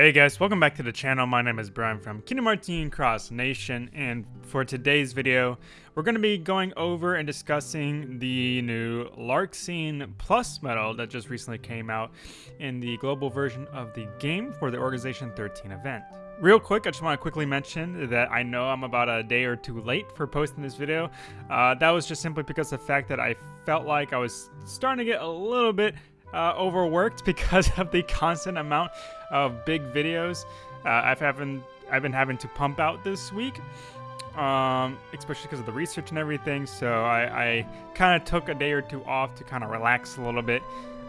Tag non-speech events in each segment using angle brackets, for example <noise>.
Hey guys, welcome back to the channel. My name is Brian from Kingdom Hearts Cross Nation, and for today's video, we're going to be going over and discussing the new Larxene Plus medal that just recently came out in the global version of the game for the Organization 13 event. Real quick, I just want to quickly mention that I know I'm about a day or two late for posting this video. Uh, that was just simply because of the fact that I felt like I was starting to get a little bit uh, overworked <laughs> because of the constant amount of big videos uh, I've having I've been having to pump out this week, um, especially because of the research and everything. So I, I kind of took a day or two off to kind of relax a little bit.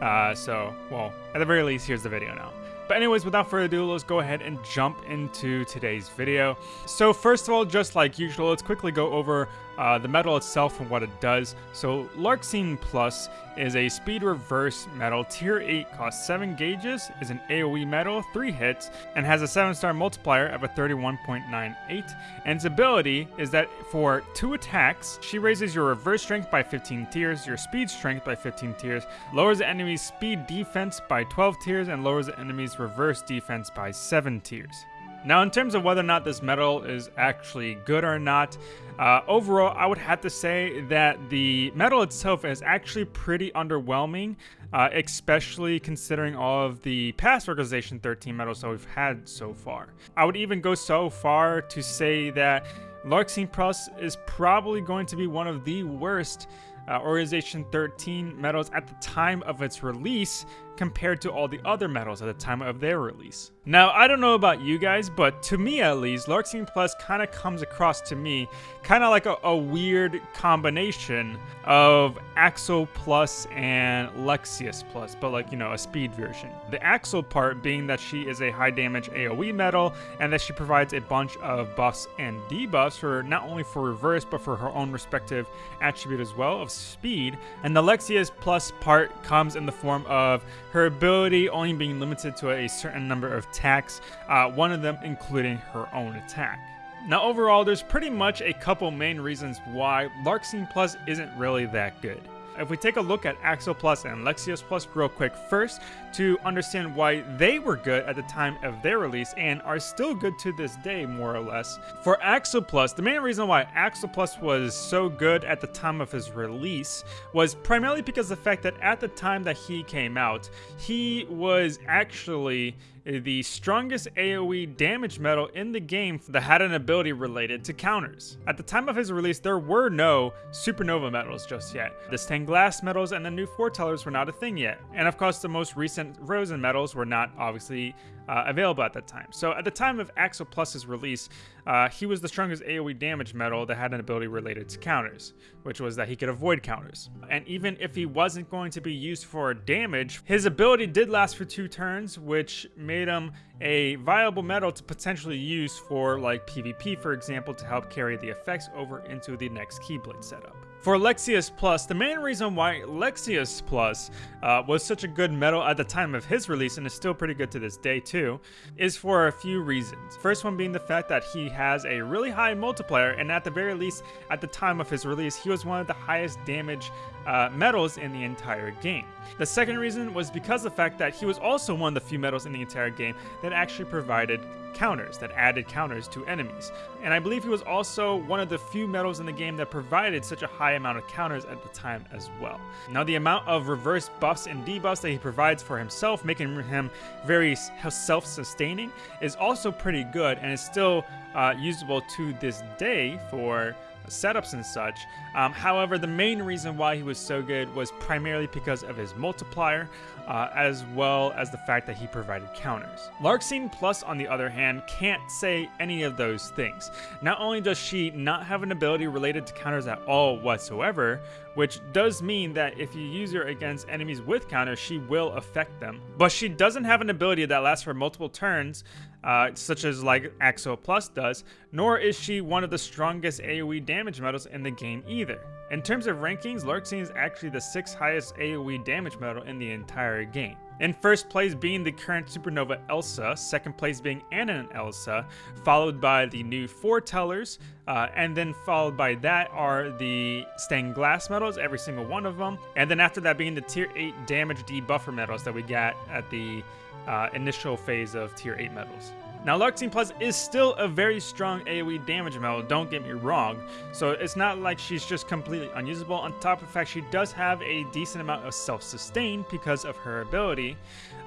Uh, so, well, at the very least, here's the video now. But anyways, without further ado, let's go ahead and jump into today's video. So first of all, just like usual, let's quickly go over uh, the medal itself and what it does. So Larxene Plus is a speed reverse medal, tier 8, costs 7 gauges, is an AoE medal, 3 hits, and has a 7 star multiplier of a 31.98. And its ability is that for 2 attacks, she raises your reverse strength by 15 tiers, your speed strength by 15 tiers, lowers the enemy's speed defense by 12 tiers, and lowers the enemy's reverse defense by 7 tiers. Now, in terms of whether or not this medal is actually good or not, uh, overall, I would have to say that the medal itself is actually pretty underwhelming, uh, especially considering all of the past Organization 13 medals that we've had so far. I would even go so far to say that Larxene Plus is probably going to be one of the worst uh, Organization 13 medals at the time of its release compared to all the other medals at the time of their release. Now, I don't know about you guys, but to me at least, Larxene Plus kind of comes across to me kind of like a, a, weird combination of Axel Plus and Lexaeus Plus, but like, you know, a speed version. The Axel part being that she is a high damage AoE medal and that she provides a bunch of buffs and debuffs for not only for reverse, but for her own respective attribute as well of speed. And the Lexaeus Plus part comes in the form of her ability only being limited to a certain number of attacks, uh, one of them including her own attack. Now overall, there's pretty much a couple main reasons why Larxene Plus isn't really that good. If we take a look at Axel Plus and Lexaeus Plus real quick first to understand why they were good at the time of their release and are still good to this day more or less. For Axel Plus, the main reason why Axel Plus was so good at the time of his release was primarily because the fact that at the time that he came out, he was actually the strongest AoE damage medal in the game that had an ability related to counters. At the time of his release, there were no Supernova medals just yet. The stained glass medals and the new foretellers were not a thing yet. And of course, the most recent Rosen medals were not obviously uh, available at that time. So at the time of Axel Plus's release, uh, he was the strongest AoE damage medal that had an ability related to counters, which was that he could avoid counters. And even if he wasn't going to be used for damage, his ability did last for two turns, which made him a viable medal to potentially use for like PvP, for example, to help carry the effects over into the next Keyblade setup. For Lexaeus Plus, the main reason why Lexaeus Plus uh, was such a good medal at the time of his release and is still pretty good to this day too, is for a few reasons. First one being the fact that he has a really high multiplier and at the very least at the time of his release he was one of the highest damage uh, medals in the entire game. The second reason was because of the fact that he was also one of the few medals in the entire game that actually provided counters, that added counters to enemies. And I believe he was also one of the few medals in the game that provided such a high amount of counters at the time as well. Now the amount of reverse buffs and debuffs that he provides for himself, making him very self-sustaining, is also pretty good and is still uh, usable to this day for setups and such. Um, however, the main reason why he was so good was primarily because of his multiplier, uh, as well as the fact that he provided counters. Larxene Plus, on the other hand, can't say any of those things. Not only does she not have an ability related to counters at all whatsoever, which does mean that if you use her against enemies with counters, she will affect them. But she doesn't have an ability that lasts for multiple turns, uh, such as like Axel Plus does, nor is she one of the strongest AoE damage medals in the game either. In terms of rankings, Larxene is actually the 6th highest AoE damage medal in the entire game. In first place being the current Supernova Elsa, second place being Anna and Elsa, followed by the new Foretellers, uh, and then followed by that are the stained glass medals, every single one of them, and then after that being the tier 8 damage debuffer medals that we got at the uh, initial phase of tier 8 medals. Now, Larxene Plus is still a very strong AoE damage medal, don't get me wrong, so it's not like she's just completely unusable. On top of the fact she does have a decent amount of self-sustain because of her ability,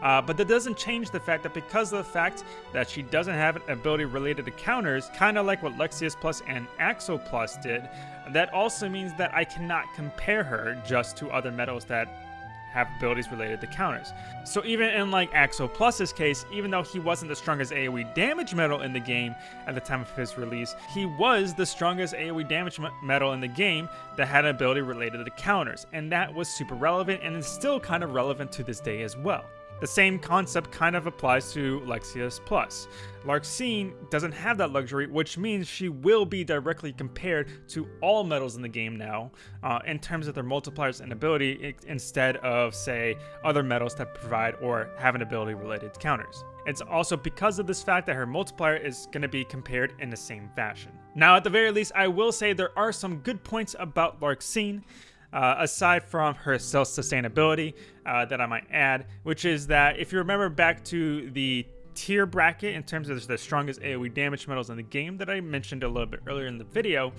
uh, but that doesn't change the fact that because of the fact that she doesn't have an ability related to counters, kind of like what Lexaeus Plus and Axel Plus did, that also means that I cannot compare her just to other medals that have abilities related to counters. So even in like Axel Plus's case, even though he wasn't the strongest AoE damage medal in the game at the time of his release, he was the strongest AoE damage medal in the game that had an ability related to counters, and that was super relevant and is still kind of relevant to this day as well. The same concept kind of applies to Lexaeus Plus. Larxene doesn't have that luxury, which means she will be directly compared to all medals in the game now uh, in terms of their multipliers and ability instead of, say, other medals that provide or have an ability related to counters. It's also because of this fact that her multiplier is going to be compared in the same fashion. Now, at the very least, I will say there are some good points about Larxene. Uh, aside from her self-sustainability uh, that I might add, which is that if you remember back to the tier bracket in terms of the strongest AoE damage medals in the game that I mentioned a little bit earlier in the video,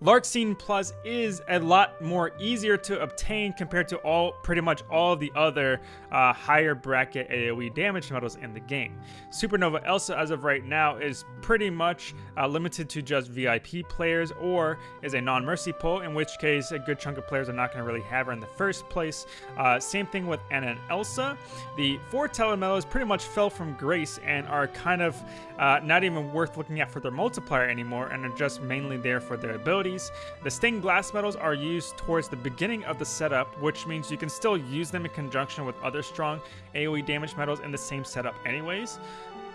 Larxene Plus is a lot more easier to obtain compared to all pretty much all the other uh, higher bracket AoE damage medals in the game. Supernova Elsa as of right now is pretty much uh, limited to just VIP players or is a non-mercy pull, in which case a good chunk of players are not going to really have her in the first place. Uh, same thing with Anna and Elsa. The Foreteller medals pretty much fell from grace and are kind of uh, not even worth looking at for their multiplier anymore and are just mainly there for their ability abilities. The stained glass medals are used towards the beginning of the setup, which means you can still use them in conjunction with other strong AoE damage medals in the same setup anyways.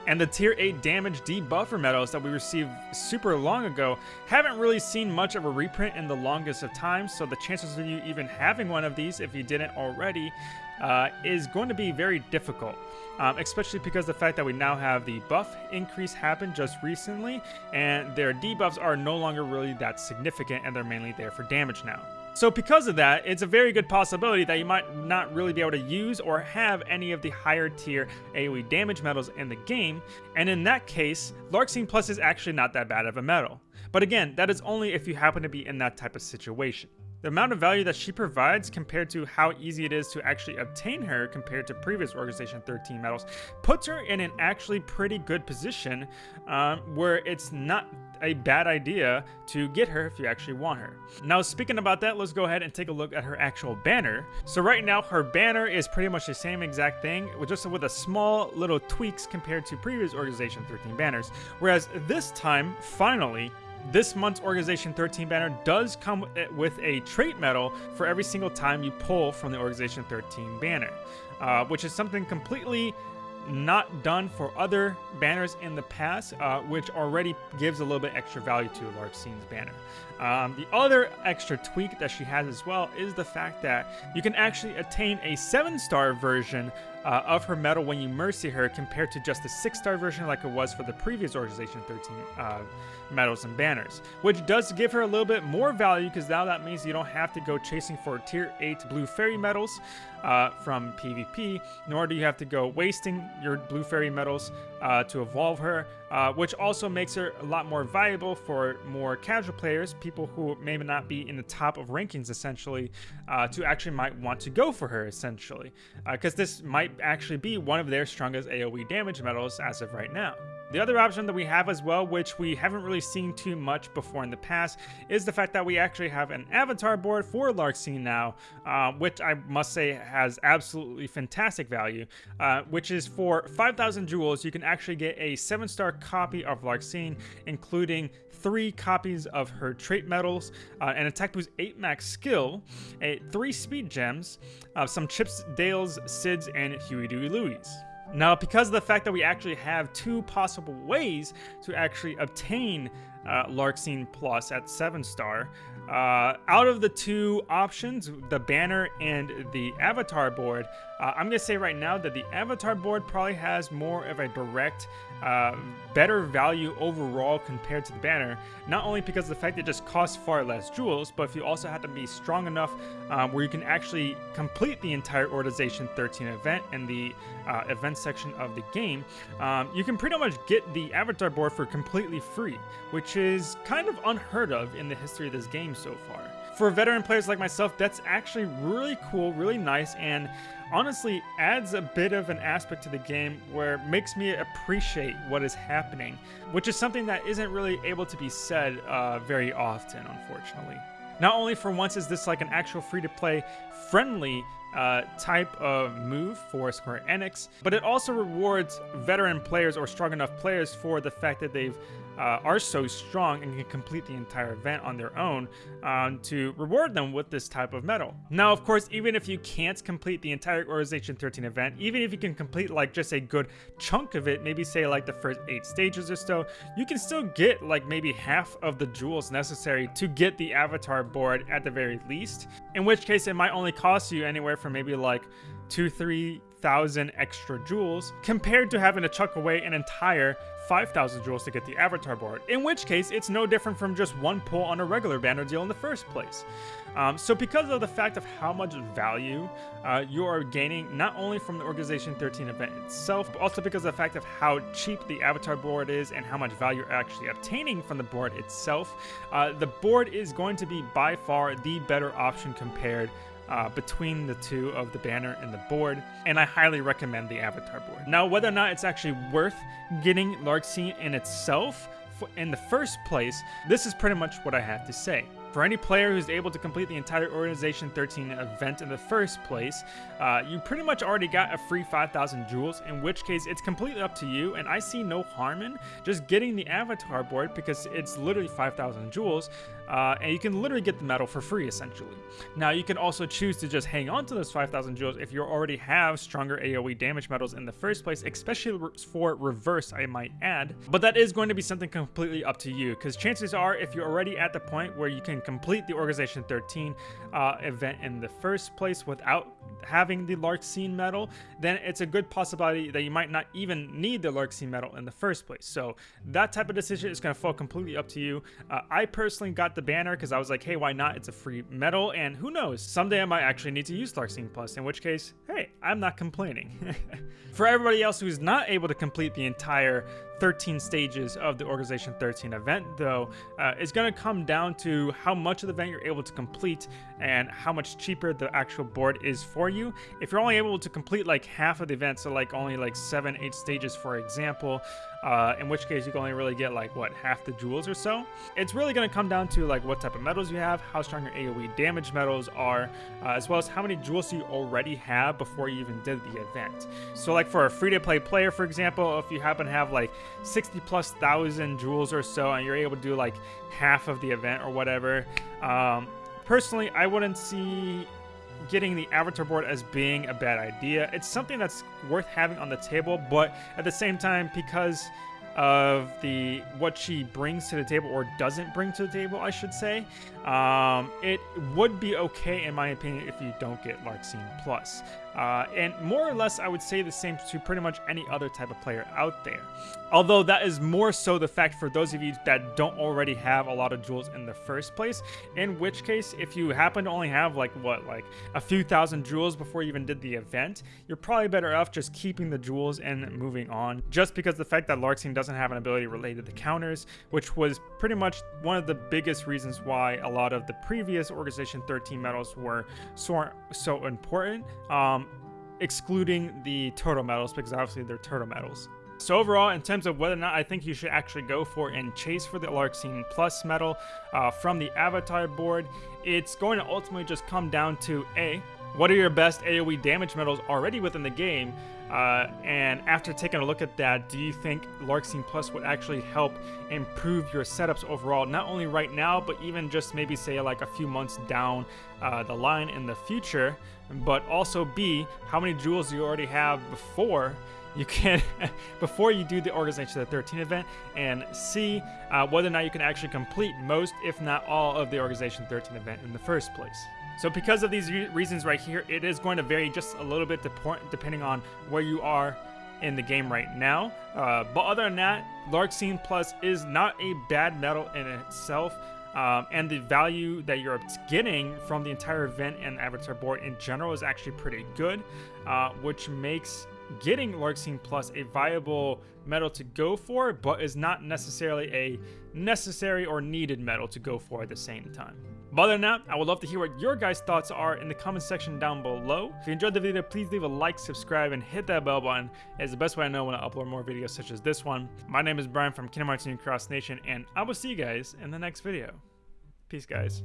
And the tier 8 damage debuffer medals that we received super long ago haven't really seen much of a reprint in the longest of times, so the chances of you even having one of these, if you didn't already, uh, is going to be very difficult. Um, especially because the fact that we now have the buff increase happen just recently, and their debuffs are no longer really that significant, and they're mainly there for damage now. So because of that, it's a very good possibility that you might not really be able to use or have any of the higher tier AoE damage medals in the game, and in that case, Larxene Plus is actually not that bad of a medal. But again, that is only if you happen to be in that type of situation. The amount of value that she provides compared to how easy it is to actually obtain her compared to previous Organization 13 medals puts her in an actually pretty good position um, where it's not a bad idea to get her if you actually want her. Now speaking about that, let's go ahead and take a look at her actual banner. So right now her banner is pretty much the same exact thing, just with a small little tweaks compared to previous Organization 13 banners. Whereas this time, finally, this month's Organization 13 banner does come with a trait medal for every single time you pull from the Organization 13 banner, uh, which is something completely not done for other banners in the past, uh, which already gives a little bit extra value to Larxene's banner. Um, the other extra tweak that she has as well is the fact that you can actually attain a 7-star version uh, of her medal when you Mercy her compared to just the 6-star version like it was for the previous Organization 13 uh, medals and banners, which does give her a little bit more value because now that means you don't have to go chasing for tier 8 blue fairy medals uh, from PvP, nor do you have to go wasting your blue fairy medals uh, to evolve her, uh, which also makes her a lot more valuable for more casual players, people who may not be in the top of rankings essentially, uh, to actually might want to go for her essentially, because this might actually be one of their strongest AoE damage medals as of right now. The other option that we have as well, which we haven't really seen too much before in the past, is the fact that we actually have an avatar board for Larxene now, uh, which I must say has absolutely fantastic value, uh, which is for 5,000 jewels, you can actually get a 7-star copy of Larxene, including three copies of her trait medals, uh, an attack boost 8 max skill, a, three speed gems, uh, some chips, Dales, Cids, and Huey Dewey Louie. Now, because of the fact that we actually have two possible ways to actually obtain uh, Larxene Plus at 7 star. Uh, out of the two options, the banner and the avatar board, uh, I'm to say right now that the avatar board probably has more of a direct, uh, better value overall compared to the banner. Not only because of the fact it just costs far less jewels, but if you also have to be strong enough um, where you can actually complete the entire Organization 13 event in the uh, event section of the game, um, you can pretty much get the avatar board for completely free, which is kind of unheard of in the history of this game so far. For veteran players like myself, that's actually really cool, really nice, and honestly adds a bit of an aspect to the game where makes me appreciate what is happening, which is something that isn't really able to be said uh, very often, unfortunately. Not only for once is this like an actual free-to-play friendly uh, type of move for Square Enix, but it also rewards veteran players or strong enough players for the fact that they've uh, are so strong and can complete the entire event on their own um, to reward them with this type of medal. Now, of course, even if you can't complete the entire Organization 13 event, even if you can complete like just a good chunk of it, maybe say like the first eight stages or so, you can still get like maybe half of the jewels necessary to get the avatar board at the very least, in which case it might only cost you anywhere from maybe like two, three thousand extra jewels compared to having to chuck away an entire 5,000 jewels to get the avatar board, in which case it's no different from just one pull on a regular banner deal in the first place. Um, so because of the fact of how much value uh, you are gaining, not only from the Organization 13 event itself, but also because of the fact of how cheap the avatar board is and how much value you're actually obtaining from the board itself, uh, the board is going to be by far the better option compared uh, between the two of the banner and the board, and I highly recommend the avatar board. Now, whether or not it's actually worth getting Larxene in itself in the first place, this is pretty much what I have to say. For any player who's able to complete the entire Organization 13 event in the first place, uh, you pretty much already got a free 5,000 jewels, in which case it's completely up to you, and I see no harm in just getting the avatar board because it's literally 5,000 jewels, uh, and you can literally get the medal for free, essentially. Now, you can also choose to just hang on to those 5,000 jewels if you already have stronger AoE damage medals in the first place, especially for reverse, I might add. But that is going to be something completely up to you, because chances are, if you're already at the point where you can complete the Organization 13 uh, event in the first place without having the Larxene medal, then it's a good possibility that you might not even need the Larxene medal in the first place. So that type of decision is going to fall completely up to you. Uh, I personally got the banner because I was like, hey, why not? It's a free medal, and who knows? Someday I might actually need to use Larxene Plus, in which case, hey, I'm not complaining. <laughs> For everybody else who's not able to complete the entire 13 stages of the Organization 13 event, though, uh, is going to come down to how much of the event you're able to complete and how much cheaper the actual board is for you. If you're only able to complete like half of the event, so like only like seven, eight stages, for example, uh, in which case you can only really get like what half the jewels or so. It's really going to come down to like what type of medals you have, how strong your AoE damage medals are, uh, as well as how many jewels you already have before you even did the event. So like for a free-to-play player, for example, if you happen to have like 60 plus thousand jewels or so and you're able to do like half of the event or whatever, um, personally, I wouldn't see getting the avatar board as being a bad idea. It's something that's worth having on the table, but at the same time, because of the what she brings to the table or doesn't bring to the table, I should say, um, it would be okay in my opinion if you don't get Larxene Plus. Uh, and more or less, I would say the same to pretty much any other type of player out there. Although that is more so the fact for those of you that don't already have a lot of jewels in the first place, in which case, if you happen to only have like, what, like a few thousand jewels before you even did the event, you're probably better off just keeping the jewels and moving on, just because the fact that Larxene doesn't have an ability related to counters, which was pretty much one of the biggest reasons why a lot of the previous Organization 13 medals were so, so important. Um, excluding the turtle medals because obviously they're turtle medals. So overall, in terms of whether or not I think you should actually go for and chase for the Larxene Plus medal uh, from the Avatar board, it's going to ultimately just come down to A, what are your best AoE damage medals already within the game? Uh, and after taking a look at that, do you think Larxene Plus would actually help improve your setups overall, not only right now, but even just maybe say like a few months down uh, the line in the future? But also B, how many jewels do you already have before you can, <laughs> before you do the Organization of the 13 event, and see uh, whether or not you can actually complete most, if not all, of the Organization 13 event in the first place. So because of these re reasons right here, it is going to vary just a little bit depending on where you are in the game right now. Uh, but other than that, Larxene Plus is not a bad medal in itself. Um, and the value that you're getting from the entire event and avatar board in general is actually pretty good, uh, which makes getting Larxene Plus a viable medal to go for, but is not necessarily a necessary or needed medal to go for at the same time. But other than that, I would love to hear what your guys' thoughts are in the comment section down below. If you enjoyed the video, please leave a like, subscribe, and hit that bell button. It's the best way I know when I upload more videos such as this one. My name is Brian from Kingdom Hearts Cross Nation, and I will see you guys in the next video. Peace, guys.